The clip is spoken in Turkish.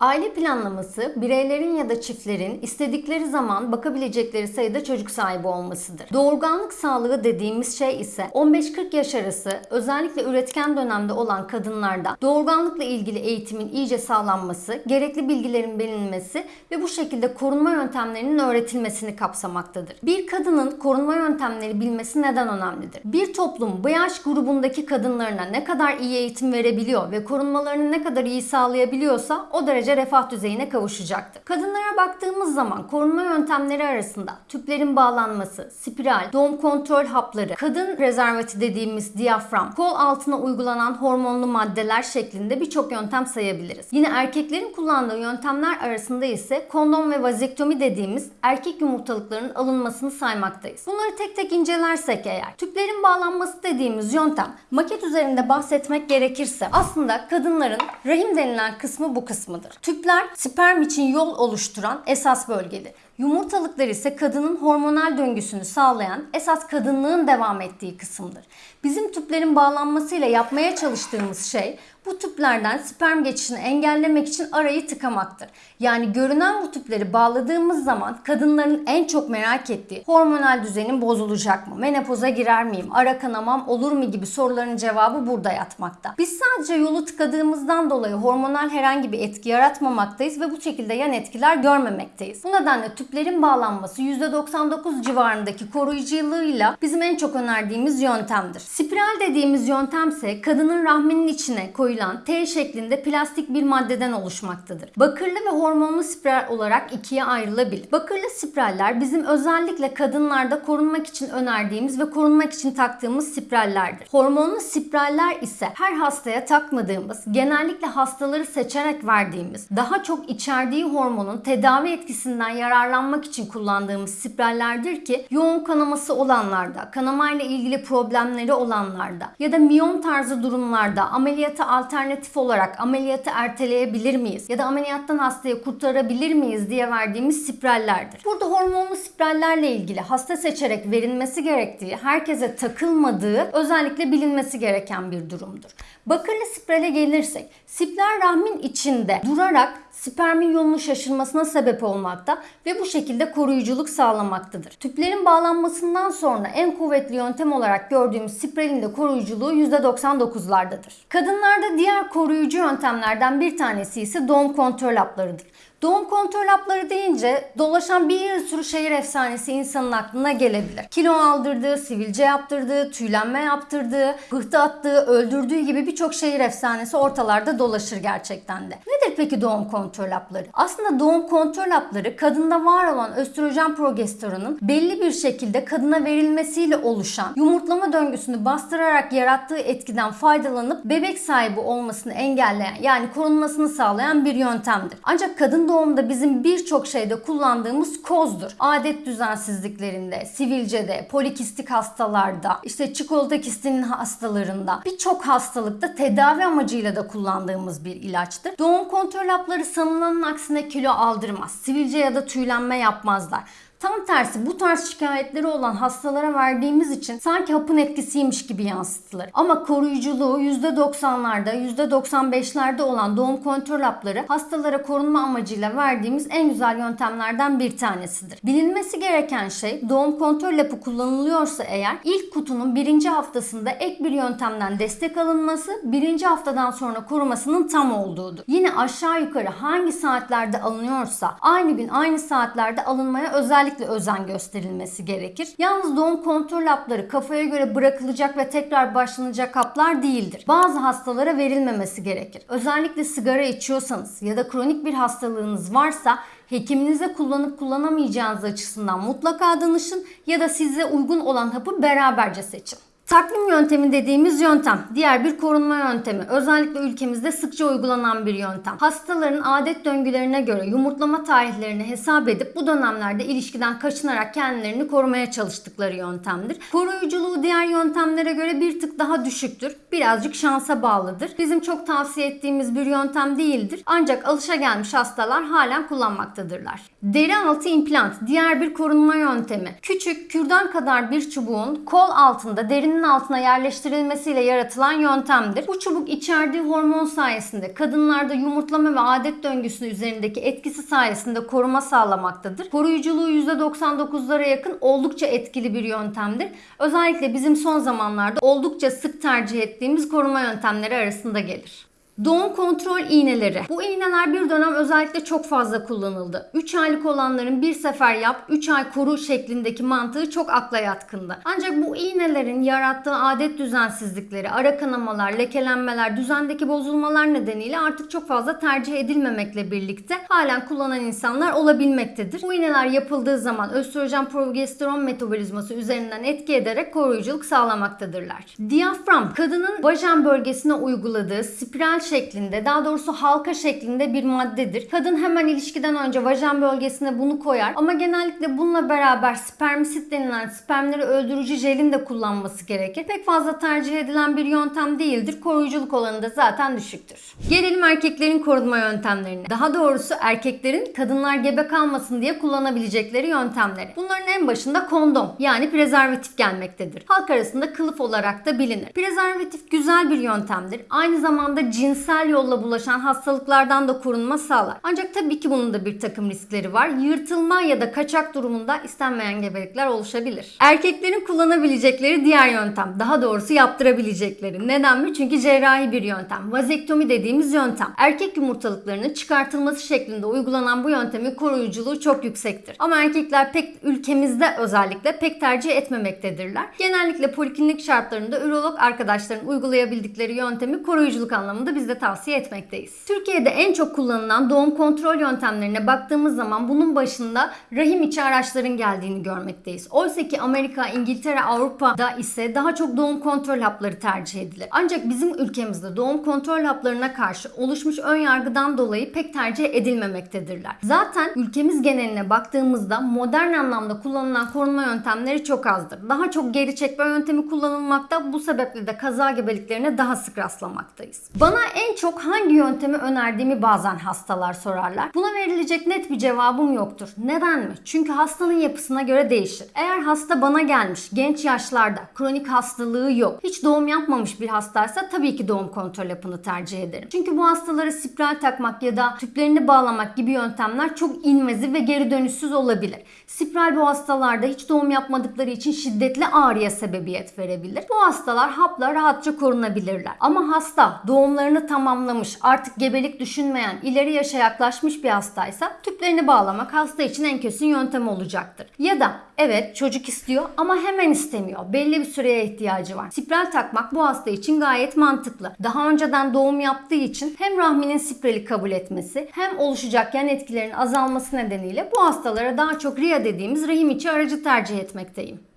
Aile planlaması, bireylerin ya da çiftlerin istedikleri zaman bakabilecekleri sayıda çocuk sahibi olmasıdır. Doğurganlık sağlığı dediğimiz şey ise 15-40 yaş arası özellikle üretken dönemde olan kadınlarda doğurganlıkla ilgili eğitimin iyice sağlanması, gerekli bilgilerin bilinmesi ve bu şekilde korunma yöntemlerinin öğretilmesini kapsamaktadır. Bir kadının korunma yöntemleri bilmesi neden önemlidir? Bir toplum bu yaş grubundaki kadınlarına ne kadar iyi eğitim verebiliyor ve korunmalarını ne kadar iyi sağlayabiliyorsa o derece refah düzeyine kavuşacaktır. Kadınlara baktığımız zaman korunma yöntemleri arasında tüplerin bağlanması, spiral, doğum kontrol hapları, kadın prezervati dediğimiz diyafram, kol altına uygulanan hormonlu maddeler şeklinde birçok yöntem sayabiliriz. Yine erkeklerin kullandığı yöntemler arasında ise kondom ve vazektomi dediğimiz erkek yumurtalıklarının alınmasını saymaktayız. Bunları tek tek incelersek eğer, tüplerin bağlanması dediğimiz yöntem maket üzerinde bahsetmek gerekirse aslında kadınların rahim denilen kısmı bu kısmıdır. Tüpler sperm için yol oluşturan esas bölgedir. Yumurtalıklar ise kadının hormonal döngüsünü sağlayan esas kadınlığın devam ettiği kısımdır. Bizim tüplerin bağlanmasıyla yapmaya çalıştığımız şey bu tüplerden sperm geçişini engellemek için arayı tıkamaktır. Yani görünen bu tüpleri bağladığımız zaman kadınların en çok merak ettiği hormonal düzenim bozulacak mı? Menopoza girer miyim? Ara kanamam olur mu gibi soruların cevabı burada yatmakta. Biz sadece yolu tıkadığımızdan dolayı hormonal herhangi bir etki yaratmamaktayız ve bu şekilde yan etkiler görmemekteyiz. Bu nedenle tüplerin bağlanması %99 civarındaki koruyuculuğuyla bizim en çok önerdiğimiz yöntemdir. Spiral dediğimiz yöntemse kadının rahminin içine koyulan T şeklinde plastik bir maddeden oluşmaktadır. Bakırlı ve hormonlu spiral olarak ikiye ayrılabilir. Bakırlı spiraller bizim özellikle kadınlarda korunmak için önerdiğimiz ve korunmak için taktığımız spirallerdir. Hormonlu spiraller ise her hastaya takmadığımız, genellikle hastaları seçerek verdiğimiz, daha çok içerdiği hormonun tedavi etkisinden yararlanmak için kullandığımız spirallerdir ki yoğun kanaması olanlarda, kanamayla ilgili problemleri olanlarda ya da miyom tarzı durumlarda ameliyata alternatif olarak ameliyatı erteleyebilir miyiz? Ya da ameliyattan hastayı kurtarabilir miyiz diye verdiğimiz spirallerdir. Burada hormonlu spirallerle ilgili hasta seçerek verilmesi gerektiği, herkese takılmadığı özellikle bilinmesi gereken bir durumdur. Bakırlı spirale gelirsek, spiral rahmin içinde durarak spermin yolunu şaşırmasına sebep olmakta ve bu şekilde koruyuculuk sağlamaktadır. Tüplerin bağlanmasından sonra en kuvvetli yöntem olarak gördüğümüz spiralin de koruyuculuğu %99'lardadır. Kadınlarda diğer koruyucu yöntemlerden bir tanesi ise doğum kontrol haplarıdır. Doğum kontrol hapları deyince dolaşan bir sürü şehir efsanesi insanın aklına gelebilir. Kilo aldırdığı, sivilce yaptırdığı, tüylenme yaptırdığı, pıhtı attığı, öldürdüğü gibi birçok şehir efsanesi ortalarda dolaşır gerçekten de. Nedir peki doğum kontrol hapları? Aslında doğum kontrol hapları kadında var olan östrojen progesteronun belli bir şekilde kadına verilmesiyle oluşan yumurtlama döngüsünü bastırarak yarattığı etkiden faydalanıp bebek sahibi olmasını engelleyen yani korunmasını sağlayan bir yöntemdir. Ancak kadın doğumda bizim birçok şeyde kullandığımız kozdur. Adet düzensizliklerinde, sivilcede, polikistik hastalarda, işte çikolata kistinin hastalarında, birçok hastalıkta tedavi amacıyla da kullandığımız bir ilaçtır. Doğum kontrol hapları sanılanın aksine kilo aldırmaz. Sivilce ya da tüylenme yapmazlar. Tam tersi bu tarz şikayetleri olan hastalara verdiğimiz için sanki hapın etkisiymiş gibi yansıtılır. Ama koruyuculuğu %90'larda, %95'lerde olan doğum kontrol hapları hastalara korunma amacıyla verdiğimiz en güzel yöntemlerden bir tanesidir. Bilinmesi gereken şey doğum kontrol hapı kullanılıyorsa eğer ilk kutunun birinci haftasında ek bir yöntemden destek alınması, birinci haftadan sonra korumasının tam olduğudur. Yine aşağı yukarı hangi saatlerde alınıyorsa aynı gün aynı saatlerde alınmaya özellikle özellikle özen gösterilmesi gerekir. Yalnız doğum kontrol hapları kafaya göre bırakılacak ve tekrar başlanacak haplar değildir. Bazı hastalara verilmemesi gerekir. Özellikle sigara içiyorsanız ya da kronik bir hastalığınız varsa hekiminize kullanıp kullanamayacağınız açısından mutlaka danışın ya da size uygun olan hapı beraberce seçin. Takvim yöntemi dediğimiz yöntem diğer bir korunma yöntemi. Özellikle ülkemizde sıkça uygulanan bir yöntem. Hastaların adet döngülerine göre yumurtlama tarihlerini hesap edip bu dönemlerde ilişkiden kaçınarak kendilerini korumaya çalıştıkları yöntemdir. Koruyuculuğu diğer yöntemlere göre bir tık daha düşüktür. Birazcık şansa bağlıdır. Bizim çok tavsiye ettiğimiz bir yöntem değildir. Ancak alışa gelmiş hastalar halen kullanmaktadırlar. Deri altı implant diğer bir korunma yöntemi. Küçük kürdan kadar bir çubuğun kol altında derinin rahminin altına yerleştirilmesiyle yaratılan yöntemdir. Bu çubuk içerdiği hormon sayesinde kadınlarda yumurtlama ve adet döngüsü üzerindeki etkisi sayesinde koruma sağlamaktadır. Koruyuculuğu %99'lara yakın oldukça etkili bir yöntemdir. Özellikle bizim son zamanlarda oldukça sık tercih ettiğimiz koruma yöntemleri arasında gelir. Doğum kontrol iğneleri. Bu iğneler bir dönem özellikle çok fazla kullanıldı. 3 aylık olanların bir sefer yap, 3 ay koru şeklindeki mantığı çok akla yatkındı. Ancak bu iğnelerin yarattığı adet düzensizlikleri, ara kanamalar, lekelenmeler, düzendeki bozulmalar nedeniyle artık çok fazla tercih edilmemekle birlikte halen kullanan insanlar olabilmektedir. Bu iğneler yapıldığı zaman östrojen progesteron metabolizması üzerinden etki ederek koruyuculuk sağlamaktadırlar. Diyafram, kadının vajen bölgesine uyguladığı spiral şeklinde, daha doğrusu halka şeklinde bir maddedir. Kadın hemen ilişkiden önce vajen bölgesine bunu koyar ama genellikle bununla beraber spermisit denilen spermleri öldürücü jelin de kullanması gerekir. Pek fazla tercih edilen bir yöntem değildir. Koruyuculuk oranı da zaten düşüktür. Gelelim erkeklerin korunma yöntemlerine. Daha doğrusu erkeklerin kadınlar gebe kalmasın diye kullanabilecekleri yöntemleri. Bunların en başında kondom yani prezervatif gelmektedir. Halk arasında kılıf olarak da bilinir. Prezervatif güzel bir yöntemdir. Aynı zamanda cinsel yolla bulaşan hastalıklardan da korunma sağlar. Ancak tabii ki bunun da bir takım riskleri var. Yırtılma ya da kaçak durumunda istenmeyen gebelikler oluşabilir. Erkeklerin kullanabilecekleri diğer yöntem. Daha doğrusu yaptırabilecekleri. Neden mi? Çünkü cerrahi bir yöntem. Vazektomi dediğimiz yöntem. Erkek yumurtalıklarının çıkartılması şeklinde uygulanan bu yöntemin koruyuculuğu çok yüksektir. Ama erkekler pek ülkemizde özellikle pek tercih etmemektedirler. Genellikle poliklinik şartlarında ürolog arkadaşların uygulayabildikleri yöntemi koruyuculuk anlamında biz de tavsiye etmekteyiz. Türkiye'de en çok kullanılan doğum kontrol yöntemlerine baktığımız zaman bunun başında rahim içi araçların geldiğini görmekteyiz. Oysa ki Amerika, İngiltere, Avrupa'da ise daha çok doğum kontrol hapları tercih edilir. Ancak bizim ülkemizde doğum kontrol haplarına karşı oluşmuş ön yargıdan dolayı pek tercih edilmemektedirler. Zaten ülkemiz geneline baktığımızda modern anlamda kullanılan korunma yöntemleri çok azdır. Daha çok geri çekme yöntemi kullanılmakta. Bu sebeple de kaza gebeliklerine daha sık rastlamaktayız. Bana en çok hangi yöntemi önerdiğimi bazen hastalar sorarlar. Buna verilecek net bir cevabım yoktur. Neden mi? Çünkü hastanın yapısına göre değişir. Eğer hasta bana gelmiş genç yaşlarda kronik hastalığı yok. Hiç doğum yapmamış bir hastaysa tabii ki doğum kontrol hapını tercih ederim. Çünkü bu hastalara spiral takmak ya da tüplerini bağlamak gibi yöntemler çok invaziv ve geri dönüşsüz olabilir. Spiral bu hastalarda hiç doğum yapmadıkları için şiddetli ağrıya sebebiyet verebilir. Bu hastalar hapla rahatça korunabilirler. Ama hasta doğumlarını tamamlamış, artık gebelik düşünmeyen, ileri yaşa yaklaşmış bir hastaysa tüplerini bağlamak hasta için en kesin yöntem olacaktır. Ya da evet çocuk istiyor ama hemen istemiyor. Belli bir süreye ihtiyacı var. Spiral takmak bu hasta için gayet mantıklı. Daha önceden doğum yaptığı için hem rahminin spirali kabul etmesi hem oluşacak yan etkilerin azalması nedeniyle bu hastalara daha çok RIA dediğimiz rahim içi aracı tercih etmekteyim.